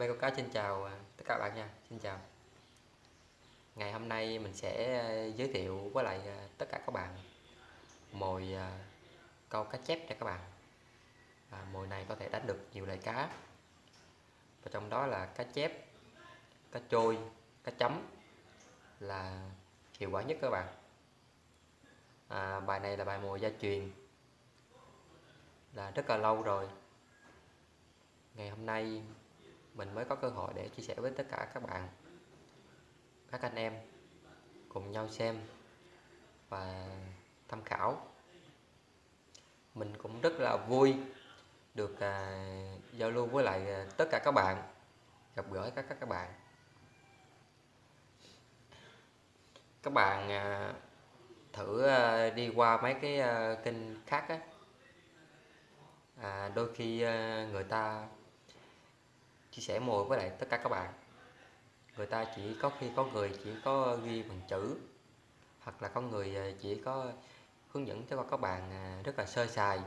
mê câu cá xin chào à, tất cả các bạn nha xin chào. Ngày hôm nay mình sẽ à, giới thiệu với lại à, tất cả các bạn mồi câu cá chép cho các bạn. À, mồi này có thể đánh được nhiều loại cá và trong đó là cá chép cá trôi cá chấm là hiệu quả nhất các bạn. À, bài này là bài mồi gia truyền là rất là lâu rồi. Ngày hôm nay mình mới có cơ hội để chia sẻ với tất cả các bạn các anh em cùng nhau xem và tham khảo. Mình cũng rất là vui được à, giao lưu với lại à, tất cả các bạn gặp gỡ các các bạn. Các bạn à, thử à, đi qua mấy cái à, kênh khác á. À, đôi khi à, người ta chia sẻ mồi với lại tất cả các bạn. Người ta chỉ có khi có người chỉ có ghi bằng chữ, hoặc là có người à, chỉ có hướng dẫn cho các bạn à, rất là sơ sài.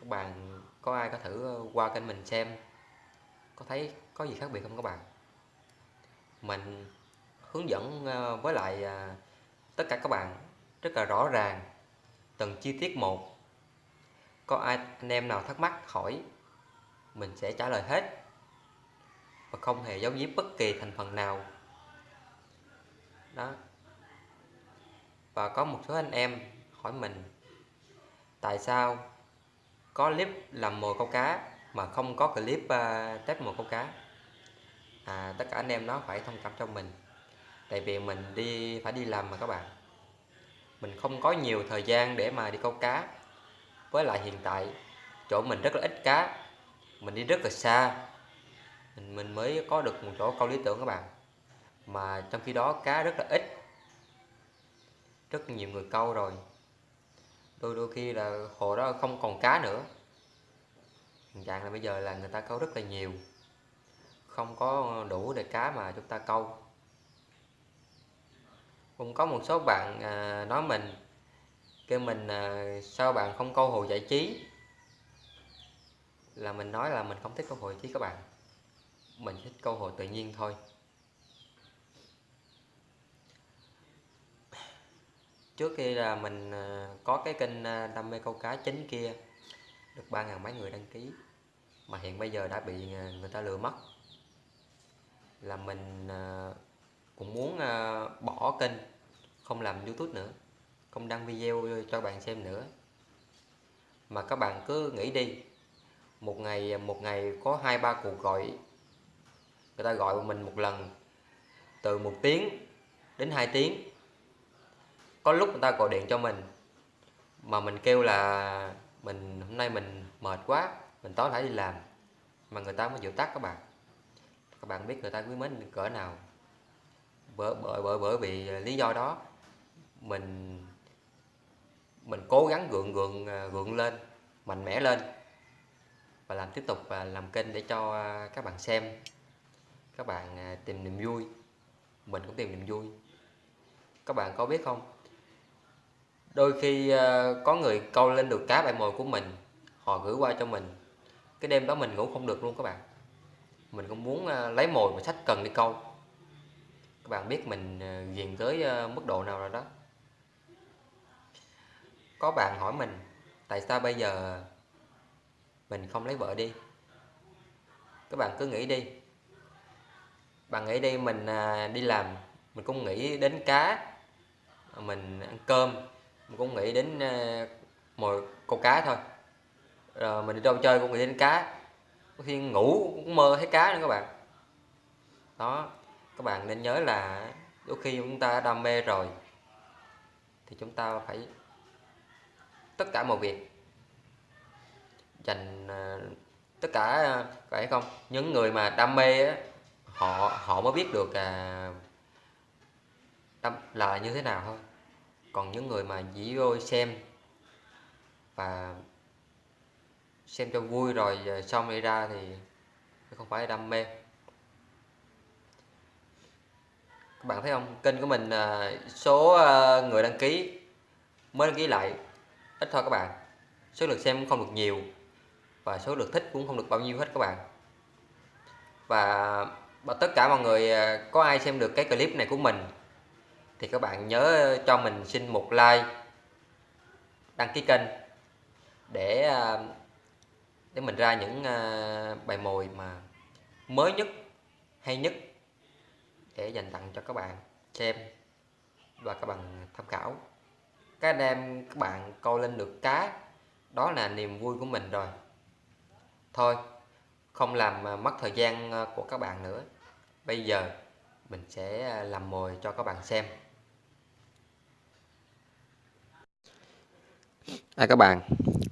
Các bạn, có ai có thử à, qua kênh mình xem, có thấy có gì khác biệt không các bạn? Mình hướng dẫn với lại tất cả các bạn rất là rõ ràng từng chi tiết một. Có ai, anh em nào thắc mắc hỏi mình sẽ trả lời hết và không hề giấu giếm bất kỳ thành phần nào. Đó. Và có một số anh em hỏi mình tại sao có clip làm mồi câu cá mà không có clip ờ, uh, test mồi câu cá? À, tất cả anh em nó phải thông cảm cho mình. Tại vì mình đi phải đi làm mà các bạn. Mình không có nhiều thời gian để mà đi câu cá. Với lại hiện tại chỗ mình rất là ít cá mình đi rất là xa. Mình, mình mới có được một chỗ câu lý tưởng các bạn. Mà trong khi đó cá rất là ít. Rất nhiều người câu rồi. Đôi đôi khi là hồ đó không còn cá nữa. Hiện trạng là bây giờ là người ta câu rất là nhiều. Không có đủ để cá mà chúng ta câu. Cũng có một số bạn à, nói mình kêu mình à, sao bạn không câu hồ giải trí? Là mình nói là mình không thích câu hội chứ các bạn. Mình thích câu hội tự nhiên thôi. Trước khi là mình ờ, có cái kênh ờ, đam mê câu cá chính kia, được ba ngàn mấy người đăng ký, mà hiện bây giờ đã bị ờ, người ta lừa mất. Là mình cũng muốn bỏ kênh, không làm youtube nữa, không đăng video cho bạn xem nữa. Mà các bạn cứ nghĩ đi một ngày một ngày có hai, ba cuộc gọi. Người ta gọi mình một lần, từ một tiếng đến 2 tiếng. Có lúc người ta gọi điện cho mình, mà mình kêu là, mình, hôm nay mình mệt quá, mình tối phải đi làm. Mà người ta mới chịu tắt các bạn. Các bạn biết người ta quý mến cỡ nào. Bởi bởi bởi bởi vì lý do đó, mình mình cố gắng gượng gượng à, gượng lên, mạnh mẽ lên và làm tiếp tục và làm kênh để cho à, các bạn xem, các bạn à, tìm niềm vui. Mình cũng tìm niềm vui. Các bạn có biết không? Đôi khi à, có người câu lên được cá bãi mồi của mình, họ gửi qua cho mình. Cái đêm đó mình ngủ không được luôn các bạn. Mình cũng muốn lấy mồi mà sách cần đi câu. Các bạn biết mình ghiền tới mức độ nào rồi đó. Có bạn hỏi mình, tại sao bây giờ mình không lấy vợ đi. Các bạn cứ nghĩ đi. Bạn nghĩ đi, mình à, đi làm, mình cũng nghĩ đến cá, mình ăn cơm, mình cũng nghĩ đến à, mồi câu cá thôi. Rồi mình đi đâu chơi cũng nghĩ đến cá. Có khi ngủ cũng mơ thấy cá nữa các bạn. Đó, các bạn nên nhớ là đôi khi chúng ta đam mê rồi thì chúng ta phải tất cả mọi việc dành ờ, tất cả ờ, phải không? Những người mà đam mê á, họ họ mới biết được à, đam, là như thế nào thôi. Còn những người mà chỉ vô xem và xem cho vui rồi ờ, xong đi ra thì không phải đam mê. Các bạn thấy không? Kênh của mình à, số à, người đăng ký mới đăng ký lại. Ít thôi các bạn số lượt xem không được nhiều và số lượt thích cũng không được bao nhiêu hết các bạn. Và và tất cả mọi người à, có ai xem được cái clip này của mình, thì các bạn nhớ cho mình xin một like, đăng ký kênh để à, để mình ra những à, bài mồi mà mới nhất, hay nhất để dành tặng cho các bạn xem và các bạn tham khảo. Các anh em, các bạn câu lên được cá đó là niềm vui của mình rồi thôi không làm à, mất thời gian à, của các bạn nữa. Bây giờ mình sẽ à, làm mồi cho các bạn xem. À, các bạn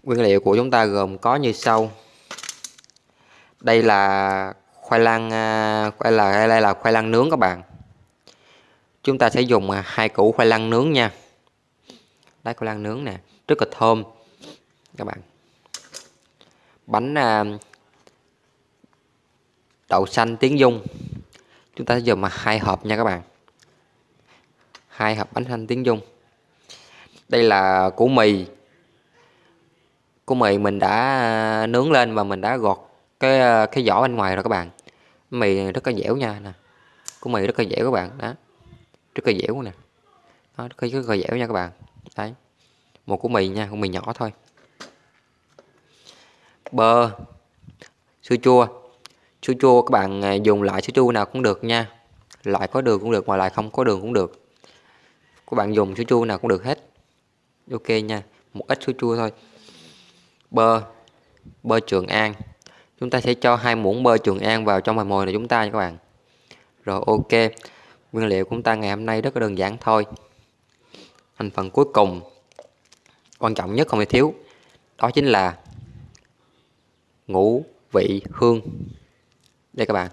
nguyên liệu của chúng ta gồm có như sau. Đây là khoai lang khoai là đây là khoai lang nướng các bạn. Chúng ta sẽ dùng hai củ khoai lang nướng nha. Đây khoai lang nướng nè rất là thơm. Các bạn bánh à, đậu xanh tiếng dung chúng ta sẽ dùng mà hai hộp nha các bạn. Hai hộp bánh xanh tiếng dung đây là củ mì. Củ mì mình đã à, nướng lên và mình đã gọt cái à, cái vỏ bên ngoài rồi các bạn. Mì rất là dẻo nha, nè. Củ mì rất là dẻo các bạn, đó. Rất là dẻo nè. Nó rất là dẻo nha các bạn. Đấy. Một củ mì nha, củ mì nhỏ thôi bơ. Sữa chua. Sữa chua, các bạn à, dùng loại sữa chua nào cũng được nha. Loại có đường cũng được mà loại không có đường cũng được. Các bạn dùng sữa chua nào cũng được hết. Ok nha, một ít sữa chua thôi. Bơ. Bơ trường an. Chúng ta sẽ cho hai muỗng bơ trường an vào trong bài mồi này chúng ta nha các bạn. Rồi, ok. Nguyên liệu của chúng ta ngày hôm nay rất là đơn giản thôi. Thành phần cuối cùng, quan trọng nhất không thể thiếu, đó chính là ngũ vị hương. Đây các bạn.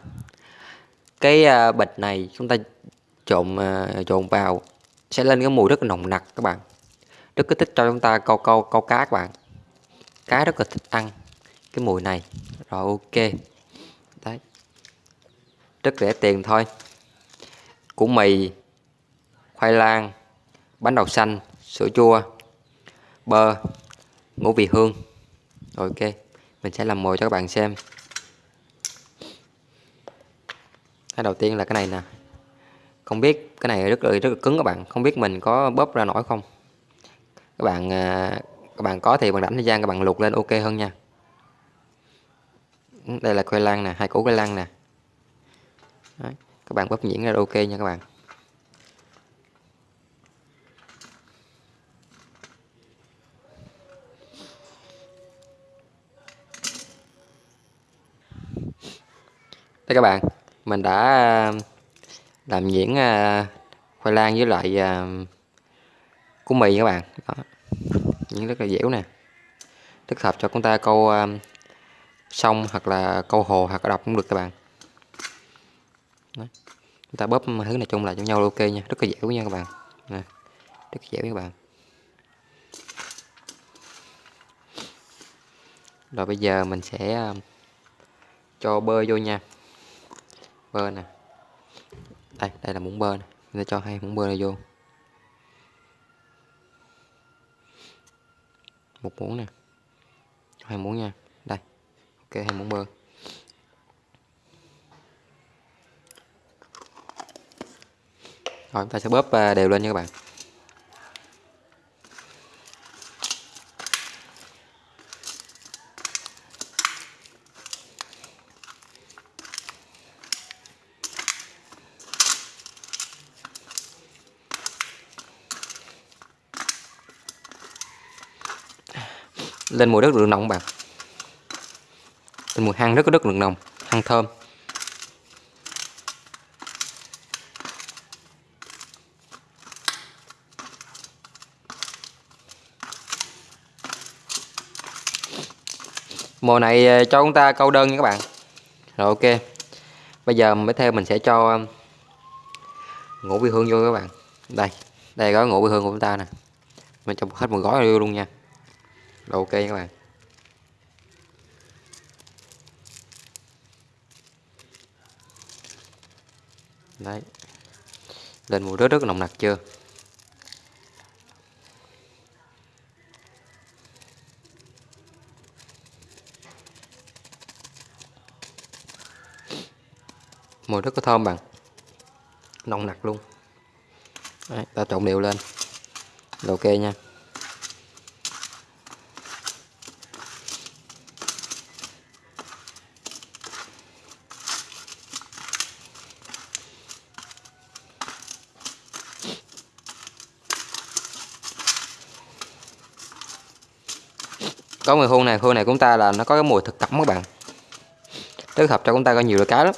Cái à, bịch này chúng ta trộn à, trộn vào sẽ lên cái mùi rất là nồng nặc các bạn. Rất kích thích cho chúng ta câu câu câu cá các bạn. Cá rất là thích ăn cái mùi này. Rồi, ok. Đấy. Rất rẻ tiền thôi. Củ mì, khoai lang, bánh đậu xanh, sữa chua, bơ, ngũ vị hương. Rồi, ok mình sẽ làm mồi cho các bạn xem. Cái đầu tiên là cái này nè. Không biết cái này rất là rất là cứng các bạn. Không biết mình có bóp ra nổi không? Các bạn à, các bạn có thì bằng rảnh thời gian các bạn luộc lên ok hơn nha. Ừ, đây là khoai lang nè, hai củ khoai lang nè. Đấy. các bạn bóp nhuyễn ra ok nha các bạn. Đây các bạn mình đã à, làm nhuyễn à, khoai lang với loại à, củ mì các bạn đó. những rất là dẻo nè thích hợp cho chúng ta câu à, sông hoặc là câu hồ hoặc là đọc cũng được các bạn Đó. chúng ta bóp thứ này chung lại cho nhau ok nha rất là dẻo nha các bạn nè. rất là dẻo các bạn rồi bây giờ mình sẽ cho bơ vô nha bơ nè. Đây đây là muỗng bơ nè. Mình sẽ cho hai muỗng bơ này vô. Một muỗng nè. Hai muỗng nha. Đây, ok, hai muỗng bơ. Rồi, chúng ta sẽ bóp à, đều lên nha các bạn. Lên mùi rất lượng nồng bạn. Lên mùi hăng rất có rất lượng nồng hăng thơm. Mùa này ờ, cho chúng ta câu đơn nha các bạn. Rồi, ok. Bây giờ mới theo mình sẽ cho ờ, ngũ vị hương vô các bạn. Đây đây có ngũ vị hương của chúng ta nè. Mình cho hết một gói vô luôn nha rồi ok các bạn. Đấy. Lên mùi rất rất nồng nặc chưa? Mùi rất có thơm bạn. Nồng nặc luôn. Đấy, ta trộn đều lên. Là ok nha. Có mùi hương này hương này của chúng ta là nó có cái mùi thực cẩm các bạn. Tích hợp cho chúng ta có nhiều loại cá lắm.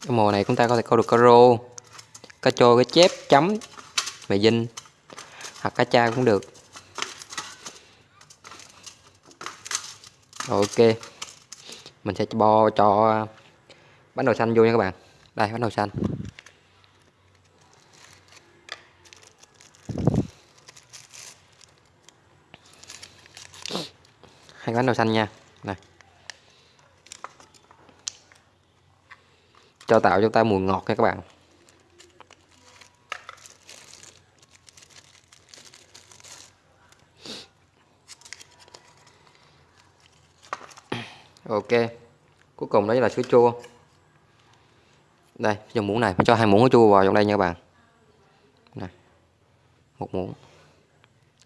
Cái mùa này chúng ta có thể câu được cá rô cá trôi cá chép, chấm mè dinh, hoặc cá cha cũng được. Ok, mình sẽ bo cho bánh đậu xanh vô nha các bạn. Đây, bánh đậu xanh. Hai bánh đậu xanh nha. Này. Cho tạo cho ta mùi ngọt nha các bạn. Ok. Cuối cùng đó là sữa chua. Đây dùng muỗng này, phải cho hai muỗng sữa chua vào trong đây nha các bạn. Này. Một muỗng.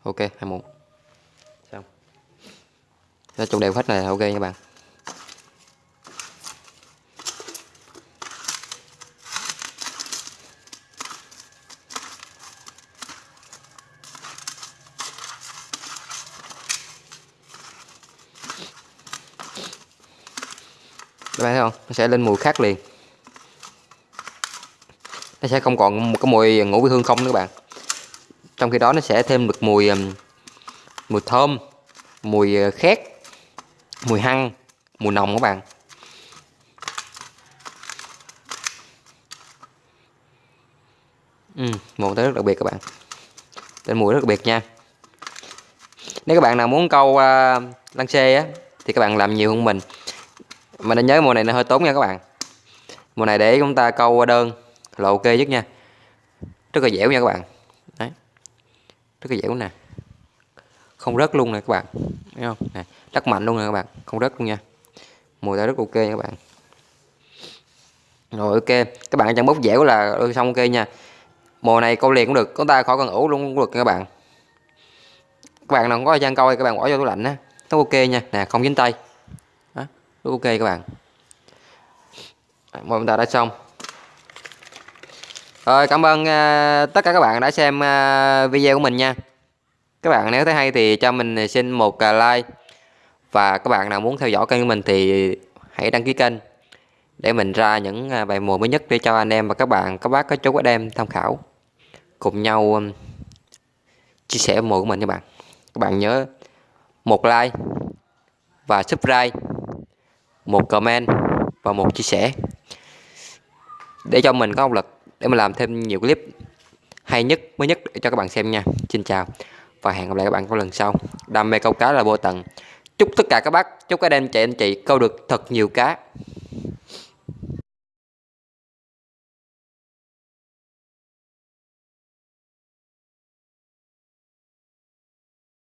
Ok, hai muỗng nó trộn đều hết này ok nha các bạn. Các bạn thấy không? Nó sẽ lên mùi khác liền. Nó sẽ không còn một cái mùi ngũ vị hương không nữa các bạn. Trong khi đó nó sẽ thêm được mùi mùi thơm, mùi ờ, khét mùi hăng mùi nồng các bạn. Ừ, một tới rất đặc biệt các bạn. Tên mùi rất đặc biệt nha. Nếu các bạn nào muốn câu uh, lăng xê á thì các bạn làm nhiều hơn mình. Mà nên nhớ mùa này nó hơi tốn nha các bạn. Mùa này để chúng ta câu đơn là ok nhất nha. Rất là dẻo nha các bạn. Đấy. Rất là dẻo nè không rớt luôn nè các bạn. Thấy không? Này, rất mạnh luôn nè các bạn. Không rớt luôn nha. Mùi ta rất ok nha các bạn. Rồi ok. Các bạn chẳng bốc dẻo là ừ, xong ok nha. Mùa này câu liền cũng được. Chúng ta khỏi cần ủ luôn cũng được nha các bạn. Các bạn nào không có thời gian coi các bạn bỏ vô tủ lạnh á. Nó ok nha. Nè không dính tay. Đó, ok các bạn. Mọi chúng ta đã xong. Rồi cảm ơn uh, tất cả các bạn đã xem uh, video của mình nha các bạn, nếu thấy hay thì cho mình à, xin một à, like. Và các bạn nào muốn theo dõi kênh của mình thì hãy đăng ký kênh để mình ra những à, bài mùa mới nhất để cho anh em và các bạn, các bác, các chú, các em tham khảo. Cùng nhau um, chia sẻ mùa của mình các bạn. Các bạn nhớ một like và subscribe, một comment và một chia sẻ để cho mình có động lực để mình làm thêm nhiều clip hay nhất, mới nhất để cho các bạn xem nha. Xin chào và hẹn gặp lại các bạn trong lần sau. Đam mê câu cá là vô tận. Chúc tất cả các bác, chúc các anh chị anh chị câu được thật nhiều cá.